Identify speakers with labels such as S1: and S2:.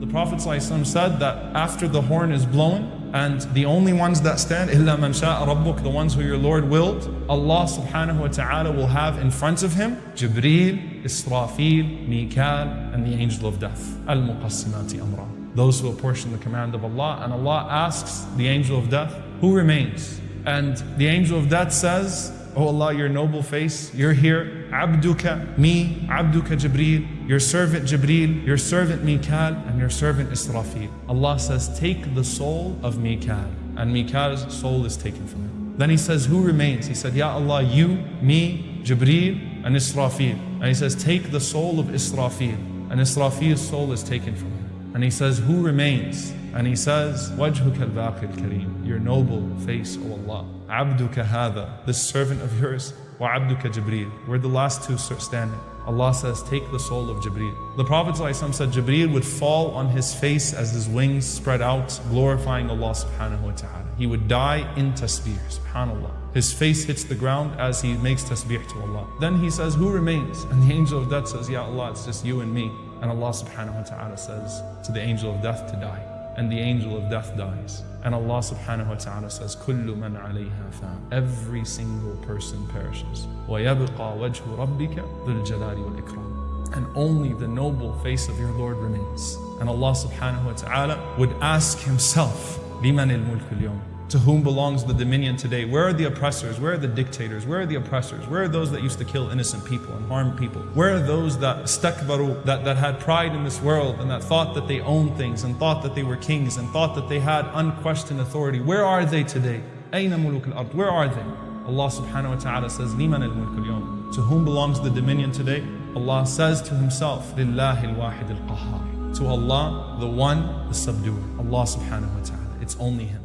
S1: The Prophet ﷺ said that after the horn is blown, and the only ones that stand, إِلَّا مَنْ شَاءَ رَبُّكَ The ones who your Lord willed, Allah subhanahu wa ta'ala will have in front of him Jibreel, Israfil, Mikal, and the angel of death. Al-Muqassimati amra. Those who apportion the command of Allah, and Allah asks the angel of death, who remains? And the angel of death says, Oh Allah, your noble face, you're here. Abduka, me, Abduka Jibreel, your servant Jibreel, your servant Mikal, and your servant Israfil. Allah says, Take the soul of Mikal. And Mikal's soul is taken from him. Then he says, Who remains? He said, Ya Allah, you, me, Jibreel, and Israfil. And he says, Take the soul of Israfil. And Israfil's soul is taken from him. And he says, Who remains? And he says, وَجْهُكَ الْبَاقِ الْكَرِيمِ Your noble face, O Allah. عَبْدُكَ هَذَا This servant of yours, وَعَبْدُكَ جِبْرِيل We're the last two standing. Allah says, take the soul of Jibreel. The Prophet ﷺ said Jibreel would fall on his face as his wings spread out, glorifying Allah subhanahu wa ta'ala. He would die in tasbih, subhanAllah. His face hits the ground as he makes tasbih to Allah. Then he says, who remains? And the angel of death says, Ya Allah, it's just you and me. And Allah subhanahu wa ta'ala says to the angel of death to die and the angel of death dies. And Allah subhanahu wa ta'ala says, كُلُّ مَنْ عَلَيْهَا فَانٍ Every single person perishes. وَيَبْقَى وَجْهُ رَبِّكَ ذُو الْجَلَالِ وَالْإِكْرَامِ And only the noble face of your Lord remains. And Allah subhanahu wa ta'ala would ask Himself, لِمَنِ الْمُلْكُ الْيَوْمِ to whom belongs the dominion today? Where are the oppressors? Where are the dictators? Where are the oppressors? Where are those that used to kill innocent people and harm people? Where are those that stakbaru, that, that had pride in this world and that thought that they owned things and thought that they were kings and thought that they had unquestioned authority? Where are they today? أين ملوك الأرض? Where are they? Allah subhanahu wa ta'ala says, لمن الملك اليوم? To whom belongs the dominion today? Allah says to Himself, لله الواحد القهار. To Allah, the one, the subduer. Allah subhanahu wa ta'ala. It's only Him.